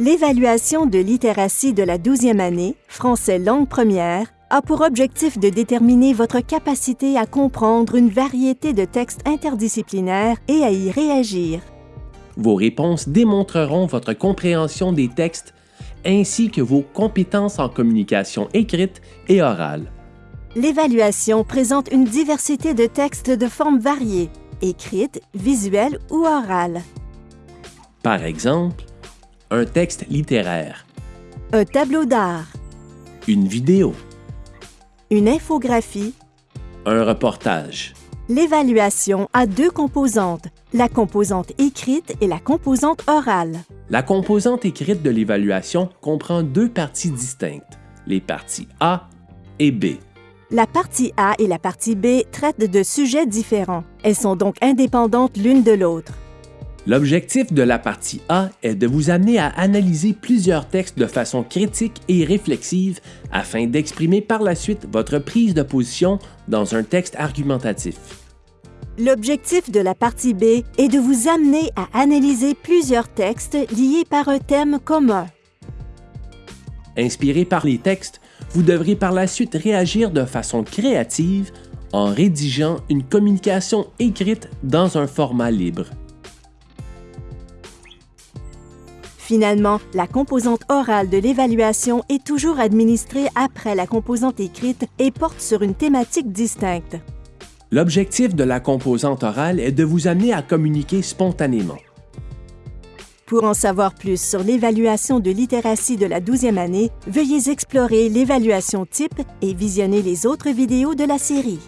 L'évaluation de littératie de la 12e année, français langue première, a pour objectif de déterminer votre capacité à comprendre une variété de textes interdisciplinaires et à y réagir. Vos réponses démontreront votre compréhension des textes ainsi que vos compétences en communication écrite et orale. L'évaluation présente une diversité de textes de formes variées, écrites, visuelles ou orales. Par exemple, un texte littéraire, Un tableau d'art, une vidéo, une infographie. un reportage. L'évaluation a deux composantes, la composante écrite et la composante orale. La composante écrite de l'évaluation comprend deux parties distinctes, les parties A et B. La partie A et la partie B traitent de sujets différents. Elles sont donc indépendantes l'une de l'autre. L'objectif de la partie A est de vous amener à analyser plusieurs textes de façon critique et réflexive afin d'exprimer par la suite votre prise de position dans un texte argumentatif. L'objectif de la partie B est de vous amener à analyser plusieurs textes liés par un thème commun. Inspiré par les textes, vous devrez par la suite réagir de façon créative en rédigeant une communication écrite dans un format libre. Finalement, la composante orale de l'évaluation est toujours administrée après la composante écrite et porte sur une thématique distincte. L'objectif de la composante orale est de vous amener à communiquer spontanément. Pour en savoir plus sur l'évaluation de littératie de la 12e année, veuillez explorer l'évaluation type et visionner les autres vidéos de la série.